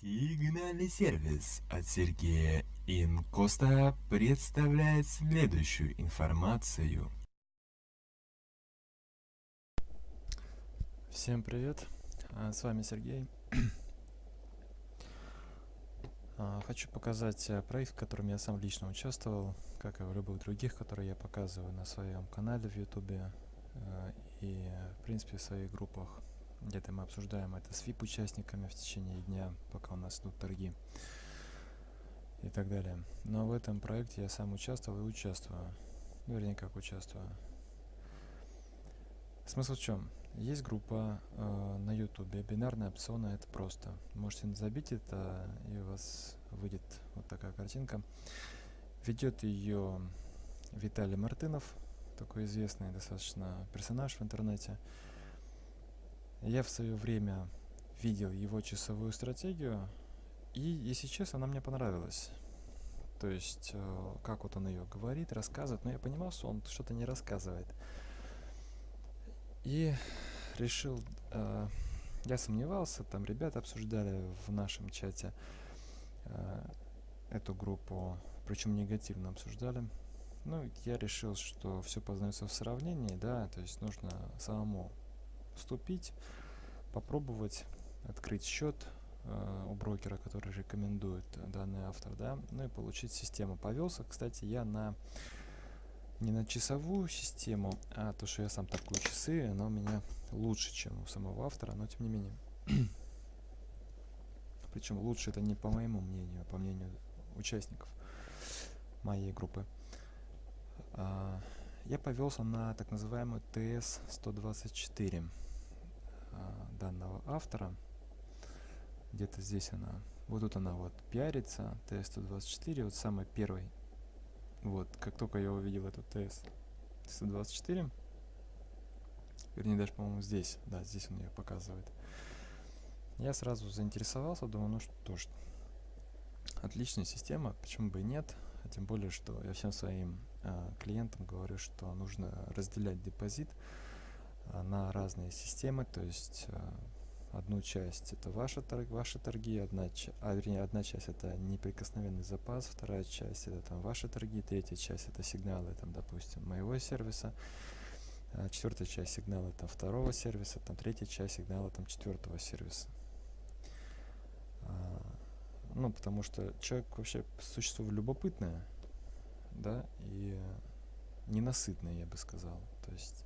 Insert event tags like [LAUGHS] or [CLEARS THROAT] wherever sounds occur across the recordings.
Сигнальный сервис от Сергея Инкоста представляет следующую информацию. Всем привет, а, с вами Сергей. [COUGHS] А, хочу показать э, проект, в котором я сам лично участвовал, как и в любых других, которые я показываю на своем канале в YouTube э, и, в принципе, в своих группах где-то мы обсуждаем это с VIP-участниками в течение дня, пока у нас идут торги и так далее. Но в этом проекте я сам участвовал и участвую. Вернее, как участвую. Смысл в чем? Есть группа э, на ютубе бинарные опционы это просто можете забить это и у вас выйдет вот такая картинка ведет ее Виталий Мартынов такой известный достаточно персонаж в интернете я в свое время видел его часовую стратегию, и, если честно, она мне понравилась. То есть, э, как вот он ее говорит, рассказывает, но я понимал, что он что-то не рассказывает. И решил, э, я сомневался, там ребята обсуждали в нашем чате э, эту группу, причем негативно обсуждали. Ну, я решил, что все познается в сравнении, да, то есть нужно самому вступить, попробовать открыть счет э, у брокера, который рекомендует данный автор, да, ну и получить систему. Повелся, кстати, я на не на часовую систему, а то, что я сам такую часы, она у меня лучше, чем у самого автора, но тем не менее. [CLEARS THROAT] Причем лучше это не по моему мнению, а по мнению участников моей группы. А, я повелся на так называемую TS-124 а, данного автора. Где-то здесь она. Вот тут она вот пиарится, TS-124, вот самый первый. Вот, как только я увидел эту TS-124, вернее даже, по-моему, здесь, да, здесь он ее показывает. Я сразу заинтересовался, думаю, ну что ж, отличная система, почему бы и нет, а тем более, что я всем своим э, клиентам говорю, что нужно разделять депозит э, на разные системы, то есть э, одну часть это ваши, торг, ваши торги, одна, а, вернее, одна часть это неприкосновенный запас, вторая часть это там ваши торги, третья часть это сигналы, там, допустим, моего сервиса, а четвертая часть сигнала там второго сервиса, там третья часть сигнала там четвертого сервиса. А, ну, потому что человек вообще существо любопытное, да, и ненасытное, я бы сказал. То есть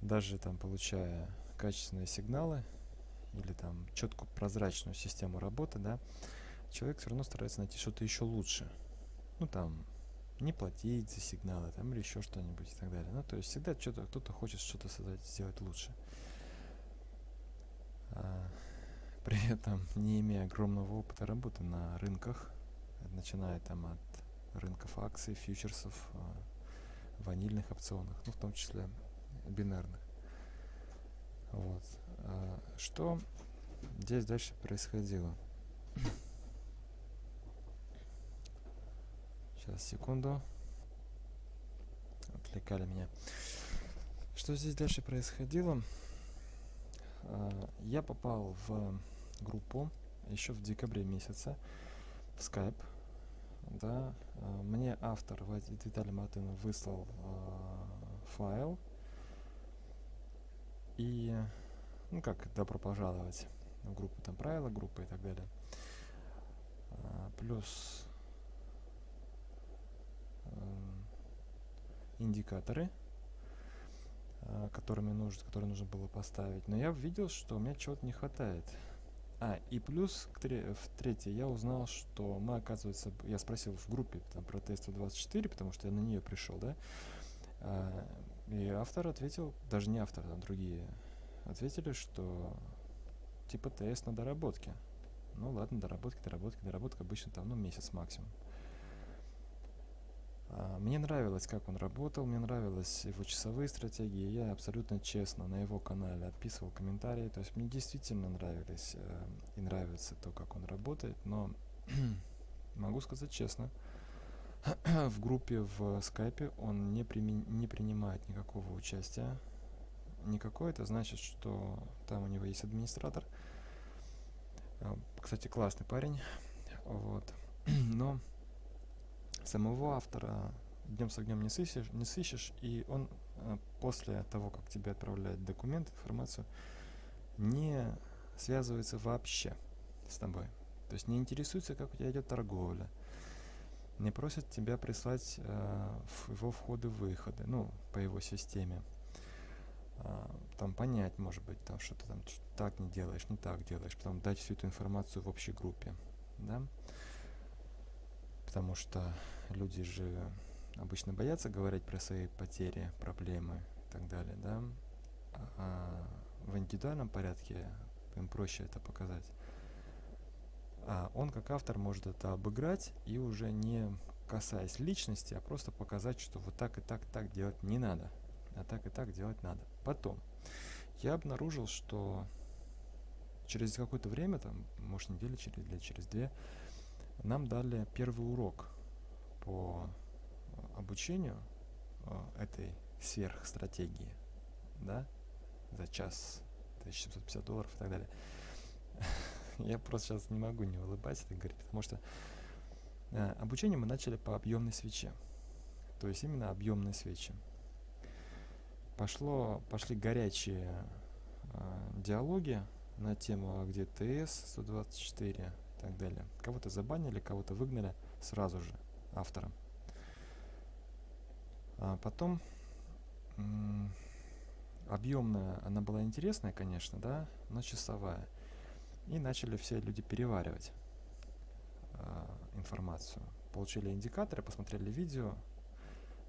даже там получая качественные сигналы или там четкую прозрачную систему работы, да, человек все равно старается найти что-то еще лучше. Ну там не платить за сигналы там или еще что-нибудь и так далее. Ну то есть всегда что-то кто-то хочет что-то создать, сделать лучше. А, [LAUGHS] при этом не имея огромного опыта работы на рынках, начиная там от рынков акций, фьючерсов, а, ванильных опционах, ну в том числе бинарных. Вот. А, что здесь дальше происходило? Сейчас, секунду. Отвлекали меня. Что здесь дальше происходило? А, я попал в группу еще в декабре месяце в Skype. Да, а, мне автор Виталий Матынов выслал файл и, ну как, добро пожаловать в группу, там правила группы и так далее. А, плюс э, индикаторы, э, которыми нужно, которые нужно было поставить. Но я видел, что у меня чего-то не хватает. А, и плюс к тре в третье я узнал, что мы, оказывается, я спросил в группе там, про тест 24, потому что я на нее пришел, да, а, и автор ответил, даже не автор, а другие ответили, что типа тест на доработке. Ну ладно, доработки, доработки, доработка обычно там, ну, месяц максимум. А, мне нравилось, как он работал, мне нравились его часовые стратегии. Я абсолютно честно на его канале отписывал комментарии. То есть мне действительно нравились э, и нравится то, как он работает. Но [CLEARS THROAT] могу сказать честно, [CLEARS THROAT] в группе в скайпе он не, не принимает никакого участия. Никакое это значит, что там у него есть администратор. А, Кстати, классный парень. Вот. [CLEARS THROAT] Но самого автора днем с огнем не сыщешь, не сыщешь, и он а, после того, как тебе отправляет документ, информацию, не связывается вообще с тобой. То есть не интересуется, как у тебя идет торговля, не просит тебя прислать э, его входы-выходы, ну, по его системе. А, там понять, может быть, там что-то там так не делаешь, не так делаешь, потом дать всю эту информацию в общей группе, да, потому что люди же обычно боятся говорить про свои потери, проблемы и так далее, да, а в индивидуальном порядке им проще это показать. А он как автор может это обыграть и уже не касаясь личности, а просто показать, что вот так и так так делать не надо, а так и так делать надо. Потом я обнаружил, что через какое-то время, там, может, недели через, или через две, нам дали первый урок по обучению э, этой сверхстратегии, да, за час 1750 долларов и так далее. [LAUGHS] Я просто сейчас не могу не улыбаться и говорить, потому что э, обучение мы начали по объемной свече. То есть именно объемные свечи. Пошло, пошли горячие э, диалоги на тему, а где ТС 124 и так далее. Кого-то забанили, кого-то выгнали сразу же автором. А потом объемная, она была интересная, конечно, да, но часовая. И начали все люди переваривать э, информацию. Получили индикаторы, посмотрели видео.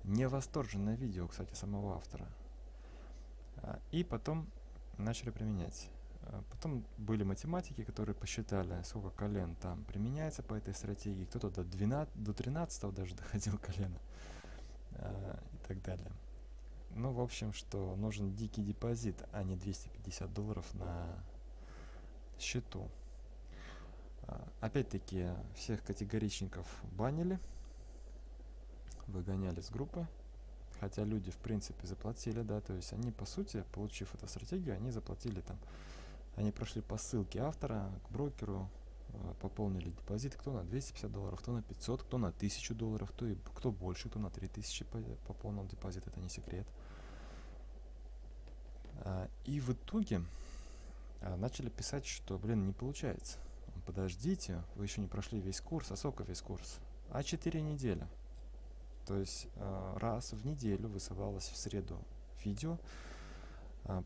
Не восторженное видео, кстати, самого автора. Э, и потом начали применять. Э, потом были математики, которые посчитали, сколько колен там применяется по этой стратегии. Кто-то до, 12, до 13 даже [LAUGHS] доходил колено э, и так далее. Ну, в общем, что нужен дикий депозит, а не 250 долларов на счету. А, опять-таки, всех категоричников банили, выгоняли с группы. Хотя люди, в принципе, заплатили, да, то есть они, по сути, получив эту стратегию, они заплатили там, они прошли по ссылке автора к брокеру, а, пополнили депозит, кто на 250 долларов, кто на 500, кто на 1000 долларов, кто, и, кто больше, кто на 3000 пополнил депозит, это не секрет. А, и в итоге начали писать, что, блин, не получается. Подождите, вы еще не прошли весь курс, а сколько весь курс? А 4 недели. То есть а, раз в неделю высылалось в среду видео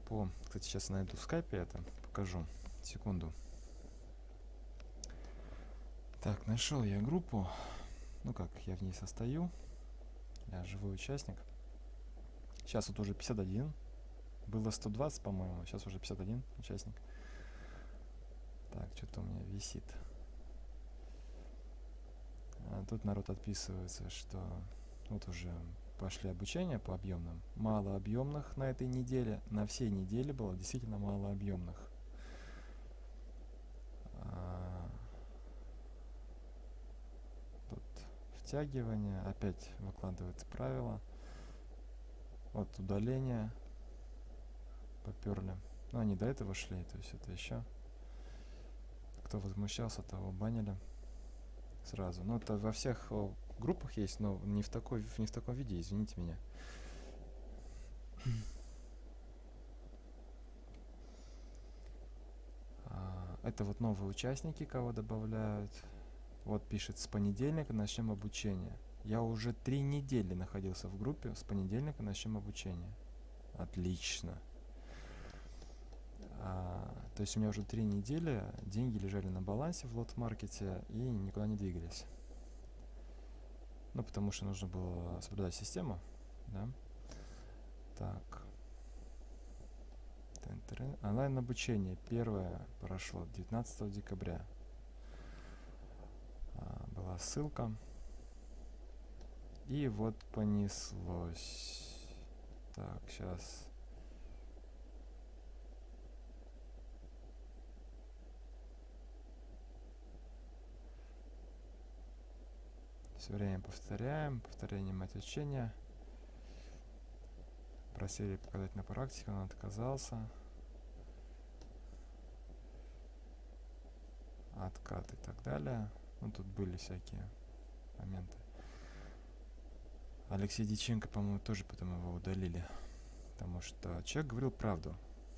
по... Кстати, сейчас найду в скайпе это, покажу. Секунду. Так, нашел я группу. Ну как, я в ней состою. Я живой участник. Сейчас вот уже 51 было 120, по-моему, сейчас уже 51 участник. Так, что-то у меня висит. А тут народ отписывается, что вот уже пошли обучения по объемным. Мало объемных на этой неделе. На всей неделе было действительно мало объемных. А, тут втягивание. Опять выкладывается правило. Вот удаление поперли. Ну, они до этого шли, то есть это еще. Кто возмущался, того банили сразу. Ну, это во всех о, группах есть, но не в, такой, не в таком виде, извините меня. А, это вот новые участники, кого добавляют. Вот пишет, с понедельника начнем обучение. Я уже три недели находился в группе, с понедельника начнем обучение. Отлично. А, то есть у меня уже три недели деньги лежали на балансе в лот-маркете и никуда не двигались. Ну, потому что нужно было соблюдать систему, да. Так. Онлайн обучение первое прошло 19 декабря. А, была ссылка. И вот понеслось. Так, сейчас Все время повторяем, повторение мать учения. Просили показать на практике, он отказался. откат и так далее. Ну, тут были всякие моменты. Алексей Диченко, по-моему, тоже потом его удалили. Потому что человек говорил правду.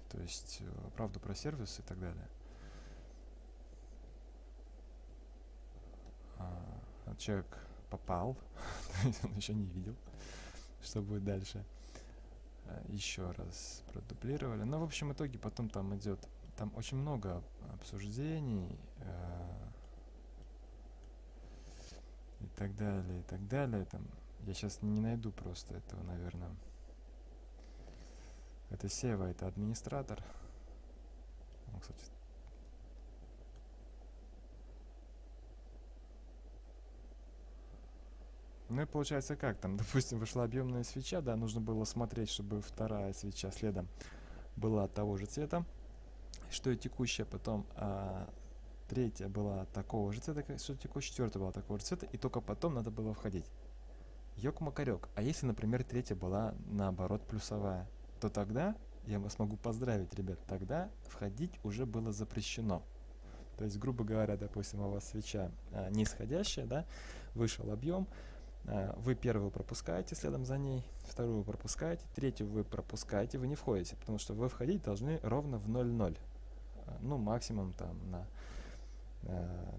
То есть э, правду про сервис и так далее. А, человек попал, [LAUGHS] он еще не видел, что будет дальше. А, еще раз продублировали. Но в общем итоге потом там идет, там очень много обсуждений э, и так далее, и так далее. Там я сейчас не найду просто этого, наверное. Это Сева, это администратор. Он, кстати, Ну и получается как там, [LAUGHS] допустим, вышла объемная свеча, да, нужно было смотреть, чтобы вторая свеча следом была того же цвета, что и текущая, потом а, третья была такого же цвета, что текущая, четвертая была такого же цвета, и только потом надо было входить. Ёк-макарёк. А если, например, третья была наоборот плюсовая, то тогда я вас могу поздравить, ребят, тогда входить уже было запрещено. То есть, грубо говоря, допустим, у вас свеча а, нисходящая, да, вышел объем, вы первую пропускаете следом за ней, вторую пропускаете, третью вы пропускаете, вы не входите, потому что вы входить должны ровно в 0-0. А, ну, максимум там на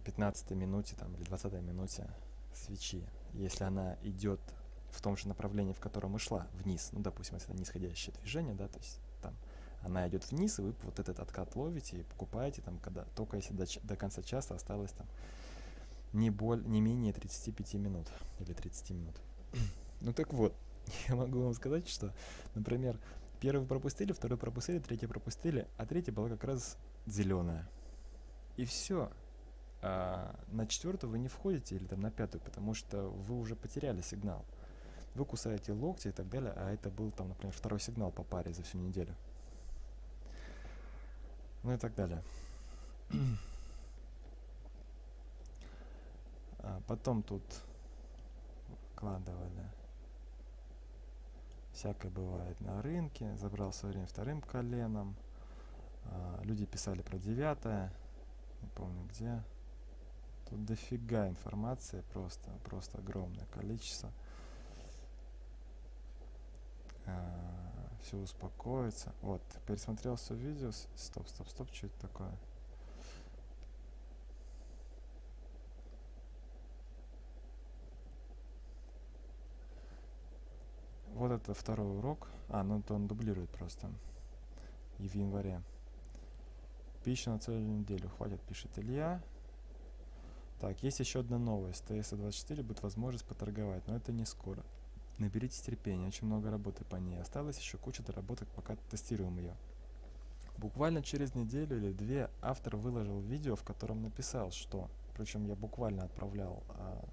15 минуте там, или 20 минуте свечи если она идет в том же направлении, в котором и шла, вниз, ну, допустим, если это нисходящее движение, да, то есть там она идет вниз, и вы вот этот откат ловите и покупаете там, когда только если до, до конца часа осталось там не, боль, не менее 35 минут или 30 минут. [CLEARS THROAT] ну так вот, [LAUGHS] я могу вам сказать, что, например, первый пропустили, второй пропустили, третий пропустили, а третья была как раз зеленая. И все, а на четвертую вы не входите или там на пятую, потому что вы уже потеряли сигнал. Вы кусаете локти и так далее, а это был там, например, второй сигнал по паре за всю неделю. Ну и так далее. [CLEARS THROAT] а потом тут вкладывали всякое бывает на рынке. Забрал свое время вторым коленом. А, люди писали про девятое. Не помню где. Тут дофига информации, просто, просто огромное количество. А, все успокоится. Вот, пересмотрел все видео. Стоп, стоп, стоп, что это такое? Вот это второй урок. А, ну это он дублирует просто. И в январе. Пища на целую неделю. Хватит, пишет Илья. Так, есть еще одна новость. TS24 будет возможность поторговать, но это не скоро. Наберитесь терпения, очень много работы по ней. Осталось еще куча доработок, пока тестируем ее. Буквально через неделю или две автор выложил видео, в котором написал, что, причем я буквально отправлял а,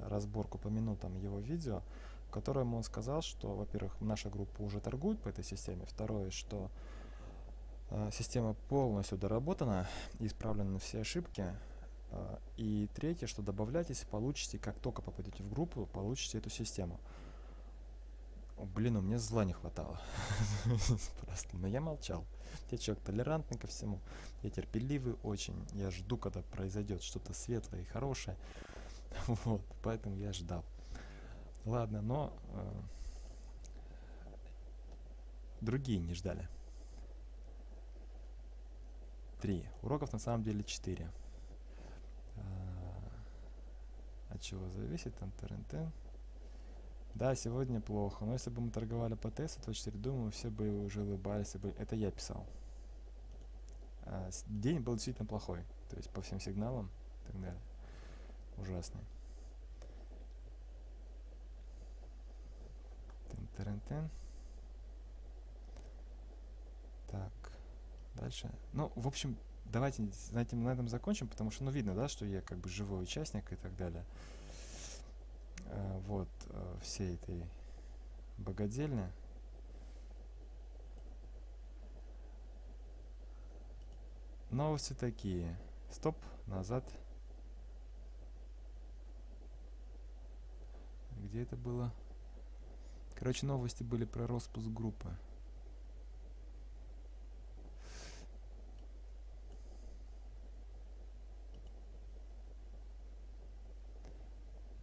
разборку по минутам его видео, в он сказал, что, во-первых, наша группа уже торгует по этой системе, второе, что а, система полностью доработана исправлены все ошибки, а, и третье, что добавлять, если получите, как только попадете в группу, получите эту систему. Блин, у меня зла не хватало. [LAUGHS] Просто, но я молчал. Я человек толерантный ко всему. Я терпеливый очень. Я жду, когда произойдет что-то светлое и хорошее. [LAUGHS] Вот, поэтому я ждал. Ладно, но э, другие не ждали. Три. Уроков на самом деле четыре от чего зависит там. Да, сегодня плохо, но если бы мы торговали по тесту 24, думаю, все бы уже улыбались. Бы... Это я писал. А, день был действительно плохой, то есть по всем сигналам и так далее. Ужасный. Тен-тен-тен. Так, дальше. Ну, в общем, давайте на этом, на этом закончим, потому что, ну, видно, да, что я как бы живой участник и так далее. Э, вот, э, всей этой богадельни. Новости такие. Стоп, назад. Где это было? Короче, новости были про распуск группы.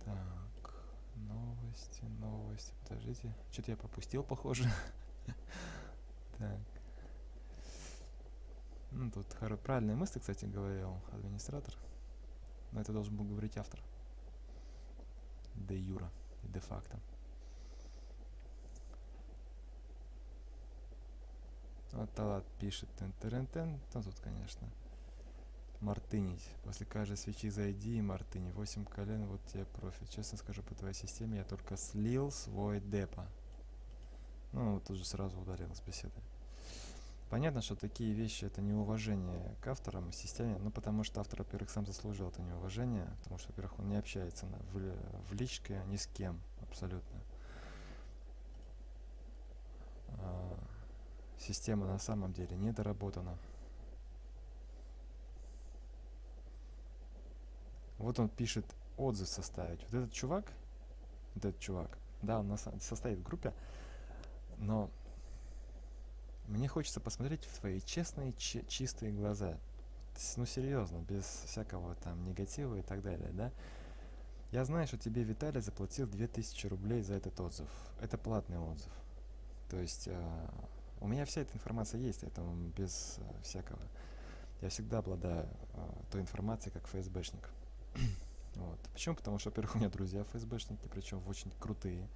Так, новости, новости. Подождите, что-то я пропустил, похоже. [LAUGHS] Так. Ну, тут правильные мысли, кстати, говорил администратор. Но это должен был говорить автор. Де Юра, де факто. Вот Талат пишет тен тен тен Ну, тут, конечно. Мартынить. После каждой свечи зайди и мартыни. 8 колен, вот тебе профит. Честно скажу, по твоей системе я только слил свой депо. Ну, тут же сразу ударил с беседы. Понятно, что такие вещи это неуважение к авторам и системе, ну потому что автор, во-первых, сам заслужил это неуважение, потому что, во-первых, он не общается на, в, в личке ни с кем абсолютно. А, система на самом деле недоработана. Вот он пишет отзыв составить. Вот этот чувак, вот этот чувак, да, он на са- состоит в группе, но мне хочется посмотреть в твои честные, чи- чистые глаза. Ну, серьезно, без всякого там негатива и так далее, да? Я знаю, что тебе Виталий заплатил 2000 рублей за этот отзыв. Это платный отзыв. То есть э, у меня вся эта информация есть, поэтому без э, всякого. Я всегда обладаю э, той информацией, как ФСБшник. [CLEARS THROAT] вот. Почему? Потому что, во-первых, у меня друзья ФСБшники, причем очень крутые.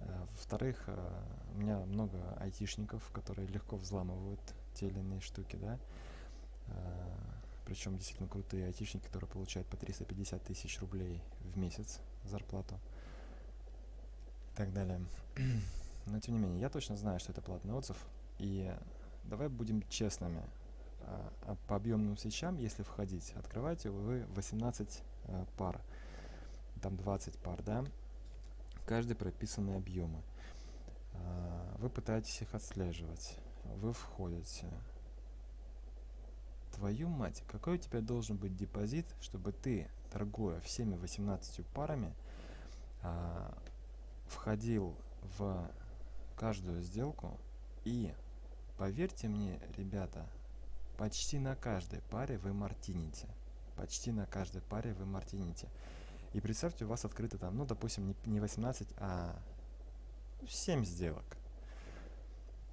Э, Во-вторых, у меня много айтишников, которые легко взламывают те или иные штуки, да. Причем действительно крутые айтишники, которые получают по 350 тысяч рублей в месяц зарплату. И так далее. [CLEARS THROAT] Но тем не менее, я точно знаю, что это платный отзыв. И давай будем честными. А, а по объемным свечам, если входить, открываете вы 18 э, пар. Там 20 пар, да? В каждой прописаны объемы. А, Вы пытаетесь их отслеживать. Вы входите. Твою мать, какой у тебя должен быть депозит, чтобы ты, торгуя всеми 18 парами, а, входил в каждую сделку и, поверьте мне, ребята, почти на каждой паре вы мартините. Почти на каждой паре вы мартините. И представьте, у вас открыто там, ну, допустим, не, не 18, а 7 сделок.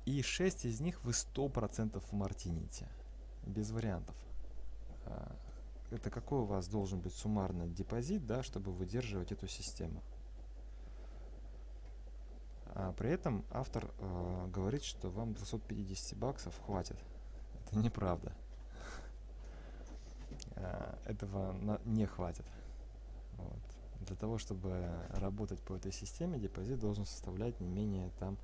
И 6 из них вы 100% мартините. Без вариантов. А, Это какой у вас должен быть суммарный депозит, да, чтобы выдерживать эту систему. А при этом автор э, говорит, что вам 250 баксов хватит. Это неправда. Э, Этого не хватит. Вот. Для того, чтобы работать по этой системе, депозит должен составлять не менее там,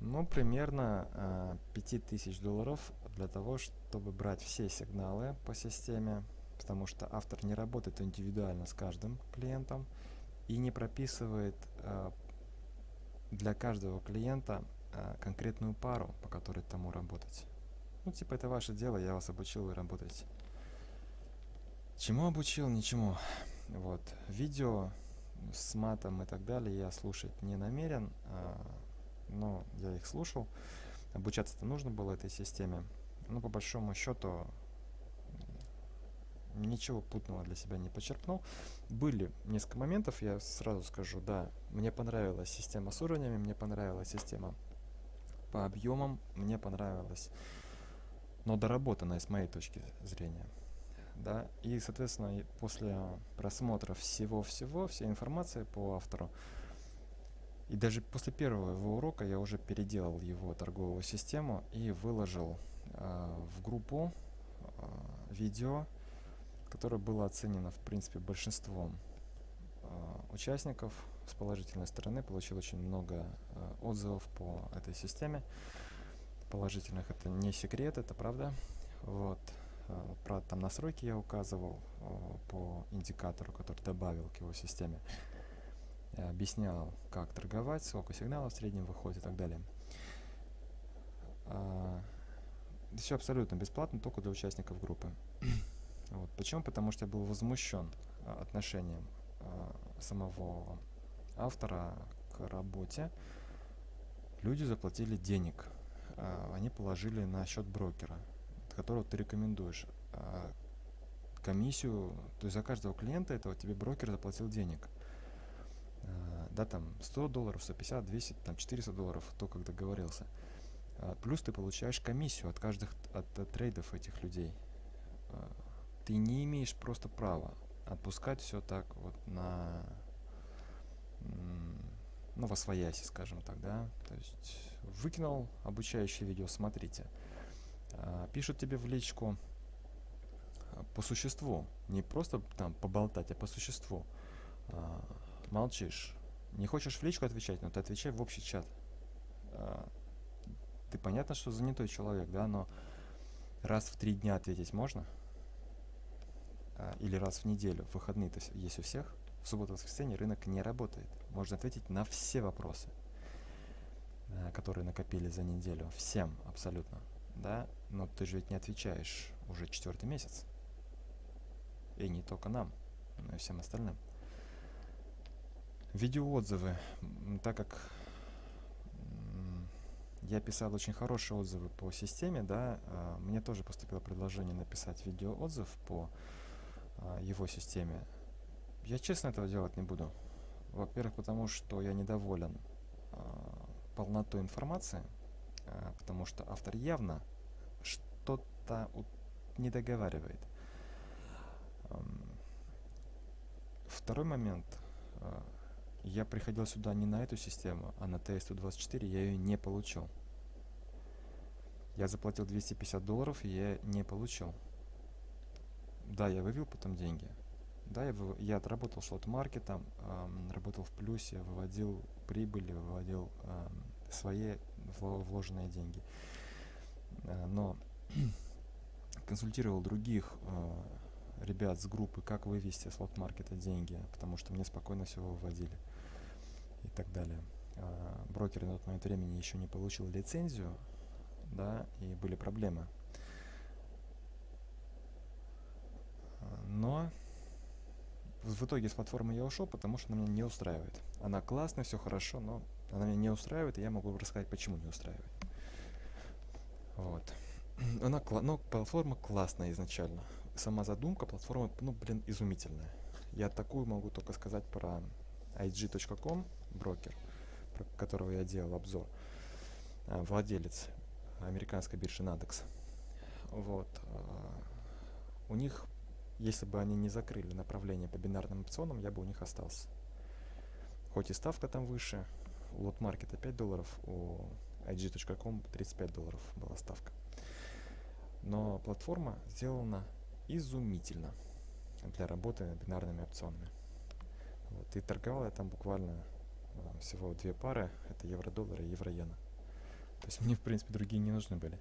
ну, примерно э, 5000 долларов для того, чтобы брать все сигналы по системе, потому что автор не работает индивидуально с каждым клиентом и не прописывает э, для каждого клиента э, конкретную пару, по которой тому работать. Ну, типа, это ваше дело, я вас обучил, вы работаете. Чему обучил? Ничему. Вот. Видео с матом и так далее я слушать не намерен, а, но я их слушал. Обучаться-то нужно было этой системе. Но по большому счету ничего путного для себя не почерпнул. Были несколько моментов, я сразу скажу, да, мне понравилась система с уровнями, мне понравилась система по объемам, мне понравилась, но доработанная с моей точки зрения. Да, и, соответственно, после просмотра всего-всего, всей информации по автору, и даже после первого его урока я уже переделал его торговую систему и выложил э, в группу э, видео, которое было оценено, в принципе, большинством э, участников с положительной стороны. Получил очень много э, отзывов по этой системе. Положительных это не секрет, это правда. Вот. Э, Про там настройки я указывал по индикатору, который добавил к его системе. Объяснял, как торговать, сколько сигналов в среднем выходит и так далее. Все абсолютно бесплатно, только для участников группы. Вот. Почему? Потому что я был возмущен а, отношением а, самого автора к работе. Люди заплатили денег, а, они положили на счет брокера, которого ты рекомендуешь. Комиссию, то есть за каждого клиента этого тебе брокер заплатил денег. Да, там 100 долларов, 150, 200, там 400 долларов, то, как договорился. Плюс ты получаешь комиссию от каждых от, от трейдов этих людей. А, ты не имеешь просто права отпускать все так вот на ну, во свояси, скажем так, да, то есть выкинул обучающее видео, смотрите, а, пишут тебе в личку по существу, не просто там поболтать, а по существу, молчишь, не хочешь в личку отвечать, но ты отвечай в общий чат, ты понятно, что занятой человек, да, но раз в три дня ответить можно? А, или раз в неделю, в выходные-то есть у всех, в субботу-воскресенье рынок не работает. Можно ответить на все вопросы, а, которые накопили за неделю. Всем абсолютно, да, но ты же ведь не отвечаешь уже четвертый месяц. И не только нам, но и всем остальным. Видеоотзывы, так как я писал очень хорошие отзывы по системе, да, а, мне тоже поступило предложение написать видеоотзыв по его системе. Я честно этого делать не буду. Во-первых, потому что я недоволен а, полнотой информации, потому что автор явно что-то не договаривает. Второй момент я приходил сюда не на эту систему, а на TS-124 я ее не получил. Я заплатил 250 долларов, и я не получил. Да, я вывел потом деньги. Да, я, я отработал шот-маркетом, эм, работал в плюсе, выводил прибыли, выводил эм, свои вложенные деньги. Э, но [CLEARS THROAT] консультировал других э, ребят с группы, как вывести с лот-маркета деньги, потому что мне спокойно все выводили и так далее. А, брокер на тот момент времени еще не получил лицензию, да, и были проблемы. А, но в итоге с платформы я ушел, потому что она меня не устраивает. Она классная, все хорошо, но она меня не устраивает, и я могу рассказать, почему не устраивает. Вот. [CLEARS THROAT] Она, ну, платформа классная изначально. Сама задумка платформы, ну, блин, изумительная. Я такую могу только сказать про IG.com брокер, про которого я делал обзор, а, владелец американской биржи Nadex. Вот. А, у них, если бы они не закрыли направление по бинарным опционам, я бы у них остался. Хоть и ставка там выше, у лот маркета 5 долларов, у IG.com 35 долларов была ставка. Но платформа сделана изумительно для работы бинарными опционами. Вот, и торговал я там буквально а, всего две пары, это евро-доллар и евро-иена. То есть мне, в принципе, другие не нужны были.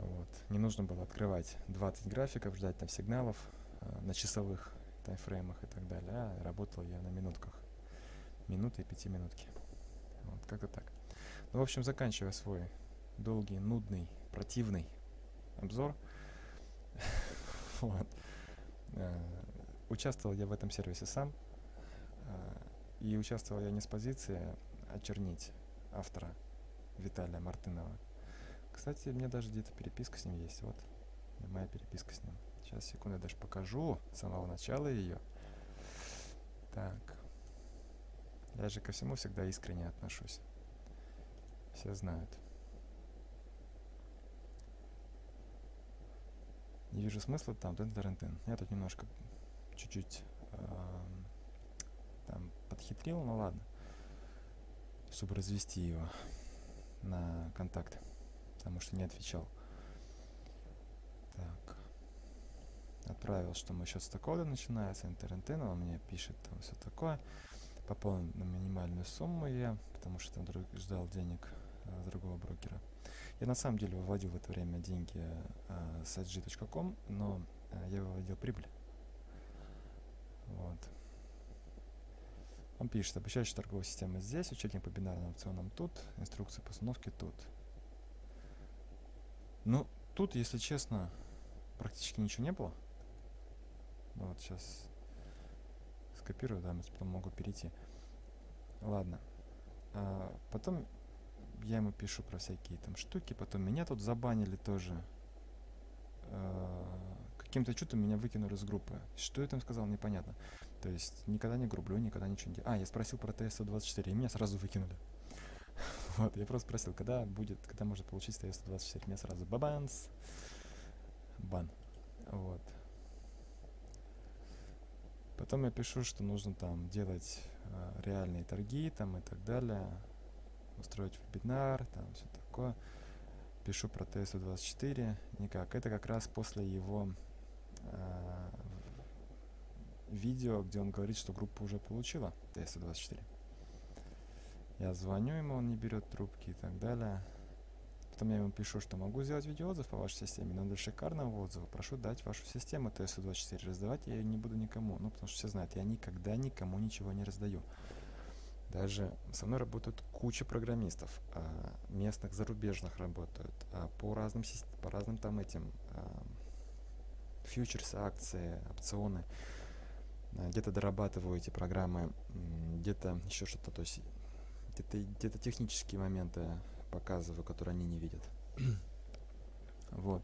Вот. Не нужно было открывать 20 графиков, ждать там сигналов э, на часовых таймфреймах и так далее. А работал я на минутках. Минуты и пятиминутки. Вот, как-то так. Ну, в общем, заканчивая свой долгий, нудный, противный обзор. [LAUGHS] вот. Э, участвовал я в этом сервисе сам. Э, и участвовал я не с позиции очернить автора Виталия Мартынова. Кстати, мне даже где-то переписка с ним есть. Вот моя переписка с ним. Сейчас, секунду, я даже покажу с самого начала ее. Так. Я же ко всему всегда искренне отношусь. Все знают. Не вижу смысла там, тын -тын -тын. Я тут немножко чуть-чуть э, там подхитрил, ну ладно, чтобы развести его на контакт, потому что не отвечал. Так. Отправил, что мой счет с такого начинается, интернет, он мне пишет там все такое. Пополнил на минимальную сумму я, потому что там друг, ждал денег а, другого брокера. Я на самом деле выводил в это время деньги а, с sg.com, но а, я выводил прибыль. Вот. Он пишет, обучающая торговая система здесь, учебник по бинарным опционам тут, инструкция по установке тут. Ну, тут, если честно, практически ничего не было. Ну, вот сейчас скопирую, да, потом могу перейти. Ладно. А потом я ему пишу про всякие там штуки, потом меня тут забанили тоже. А, каким-то чудом меня выкинули из группы. Что я там сказал, непонятно. То есть никогда не грублю, никогда ничего не делаю. А, я спросил про TS-124, и меня сразу выкинули. [LAUGHS] Вот, я просто спросил, когда будет, когда можно получить TS-124. Меня сразу бабанс, бан. Вот. Потом я пишу, что нужно там делать э, реальные торги там и так далее, устроить вебинар, там все такое. Пишу про TS-24, никак. Это как раз после его э, видео, где он говорит, что группа уже получила TS-24. Я звоню ему, он не берет трубки и так далее. Потом я ему пишу, что могу сделать видеоотзыв по вашей системе, но для шикарного отзыва прошу дать вашу систему TS-24. Раздавать я ее не буду никому, ну, потому что все знают, я никогда никому ничего не раздаю. Даже со мной работают куча программистов, а, местных, зарубежных работают, а, по разным, по разным там этим а, фьючерсы, акции, опционы. Где-то дорабатываю эти программы, где-то еще что-то, то есть где-то где технические моменты показываю, которые они не видят. [CLEARS THROAT] вот.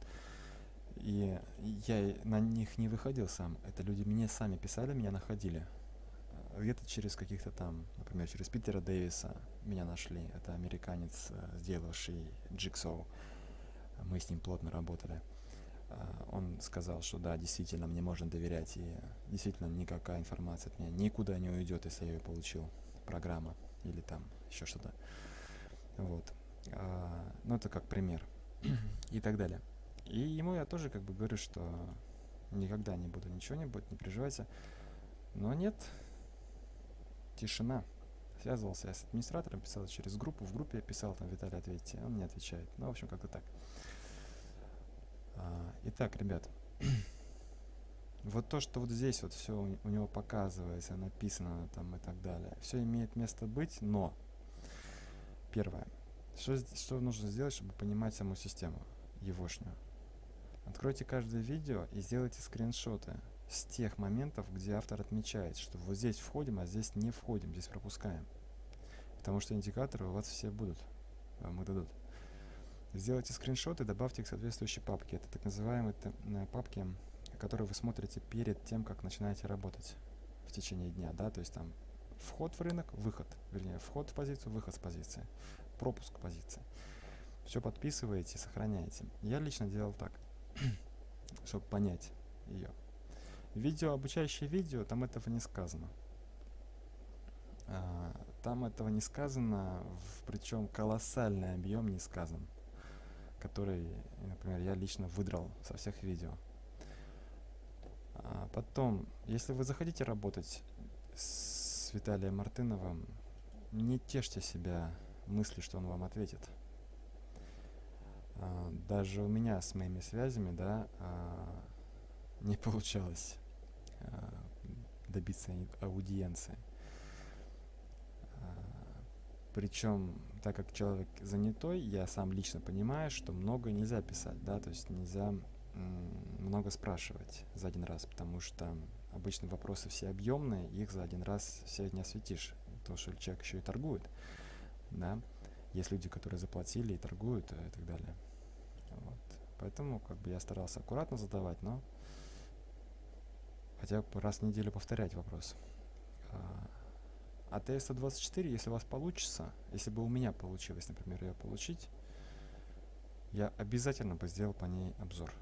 И я на них не выходил сам. Это люди мне сами писали, меня находили. Где-то через каких-то там, например, через Питера Дэвиса меня нашли. Это американец, э, сделавший Jigsaw. Мы с ним плотно работали. А, он сказал, что да, действительно, мне можно доверять, и действительно никакая информация от меня никуда не уйдет, если я ее получил. Программа или там еще что-то. Вот. А, ну, это как пример. [CLEARS THROAT] и так далее. И ему я тоже как бы говорю, что никогда не буду, ничего не будет, не переживайте. Но нет, тишина. Связывался я с администратором, писал через группу. В группе я писал, там, Виталий, ответьте. Он не отвечает. Ну, в общем, как-то так. А, итак, ребят. [CLEARS THROAT] вот то, что вот здесь вот все у, него показывается, написано там и так далее. Все имеет место быть, но... Первое. Что, что нужно сделать, чтобы понимать саму систему, егошнюю? Откройте каждое видео и сделайте скриншоты с тех моментов, где автор отмечает, что вот здесь входим, а здесь не входим, здесь пропускаем. Потому что индикаторы у вас все будут, вам их дадут. Сделайте скриншоты, добавьте их в соответствующие папки. Это так называемые э, папки, которые вы смотрите перед тем, как начинаете работать в течение дня. Да? То есть там вход в рынок, выход, вернее, вход в позицию, выход с позиции, пропуск позиции. Все подписываете, сохраняете. Я лично делал так, [CLEARS THROAT] чтобы понять ее. Видео, обучающее видео, там этого не сказано. А, там этого не сказано, причем колоссальный объем не сказан, который, например, я лично выдрал со всех видео. А потом, если вы захотите работать с Виталием Мартыновым, не тешьте себя мысли, что он вам ответит. А, даже у меня с моими связями, да, а, не [LAUGHS] получалось а, добиться аудиенции. Причем, так как человек занятой, я сам лично понимаю, что много нельзя писать, да, то есть нельзя много спрашивать за один раз, потому что обычно вопросы все объемные, их за один раз все не осветишь, то что человек еще и торгует, да, есть люди, которые заплатили и торгуют и так далее. Вот. Поэтому как бы я старался аккуратно задавать, но хотя бы раз в неделю повторять вопрос. А ТС-124, если у вас получится, если бы у меня получилось, например, ее получить, я обязательно бы сделал по ней обзор.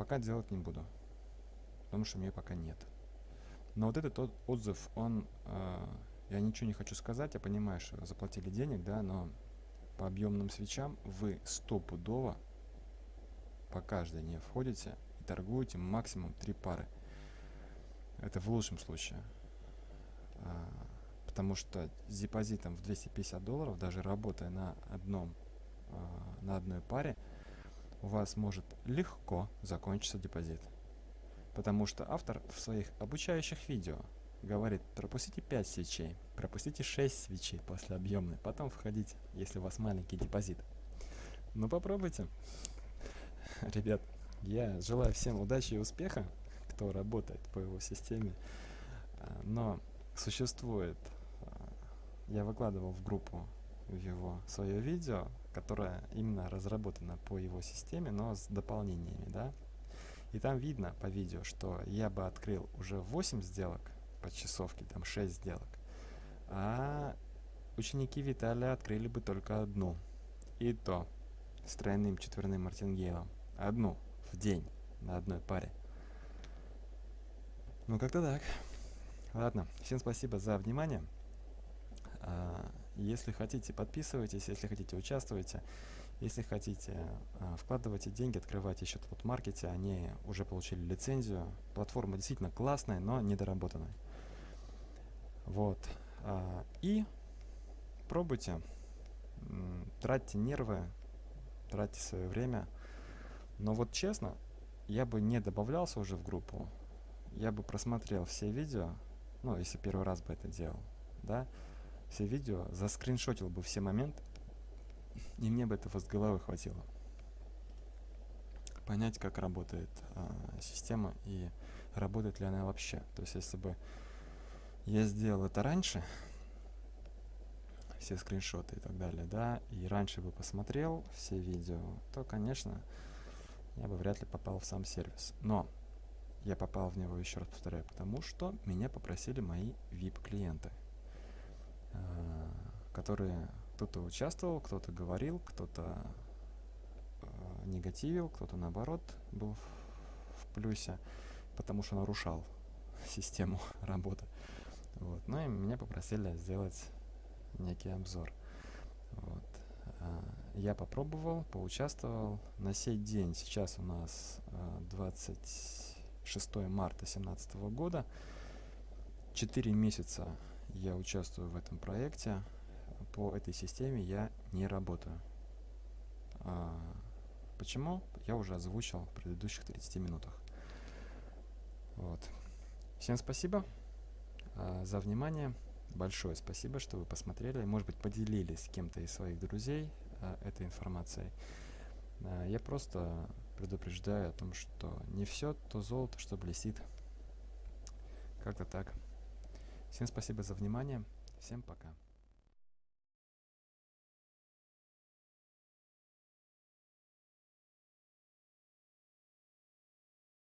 Пока делать не буду, потому что мне пока нет. Но вот этот отзыв, он, э, я ничего не хочу сказать, я понимаю, что заплатили денег, да, но по объемным свечам вы стопудово по каждой не входите и торгуете максимум три пары. Это в лучшем случае. А, потому что с депозитом в 250 долларов, даже работая на одном, а, на одной паре, у вас может легко закончиться депозит. Потому что автор в своих обучающих видео говорит, пропустите 5 свечей, пропустите 6 свечей после объемной, потом входите, если у вас маленький депозит. Ну попробуйте. [LAUGHS] Ребят, я желаю всем удачи и успеха, кто работает по его системе. А, но существует, а, я выкладывал в группу его свое видео, которая именно разработана по его системе, но с дополнениями, да. И там видно по видео, что я бы открыл уже 8 сделок по часовке, там 6 сделок. А ученики Виталия открыли бы только одну. И то с тройным четверным мартингейлом. Одну в день на одной паре. Ну, как-то так. Ладно, всем спасибо за внимание. Если хотите, подписывайтесь, если хотите, участвуйте. Если хотите, а, вкладывайте деньги, открывайте счет в маркете. Они уже получили лицензию. Платформа действительно классная, но недоработанная. Вот. А, и пробуйте, тратьте нервы, тратьте свое время. Но вот честно, я бы не добавлялся уже в группу. Я бы просмотрел все видео, ну, если первый раз бы это делал, да, все видео, заскриншотил бы все моменты, и мне бы этого с головы хватило. Понять, как работает а, система и работает ли она вообще. То есть, если бы я сделал это раньше, все скриншоты и так далее, да, и раньше бы посмотрел все видео, то, конечно, я бы вряд ли попал в сам сервис. Но я попал в него, еще раз повторяю, потому что меня попросили мои VIP-клиенты, э, которые кто-то участвовал, кто-то говорил, кто-то э, негативил, кто-то наоборот был в плюсе, потому что нарушал [LAUGHS] систему [LAUGHS] работы. Вот. Ну и меня попросили сделать некий обзор. Вот. А, я попробовал, поучаствовал. На сей день, сейчас у нас 26 а, марта 2017 года, 4 месяца я участвую в этом проекте. По этой системе я не работаю. А, почему? Я уже озвучил в предыдущих 30 минутах. Вот. Всем спасибо за внимание большое спасибо, что вы посмотрели. Может быть, поделились с кем-то из своих друзей э, этой информацией. Э, я просто предупреждаю о том, что не все то золото, что блестит. Как-то так. Всем спасибо за внимание. Всем пока.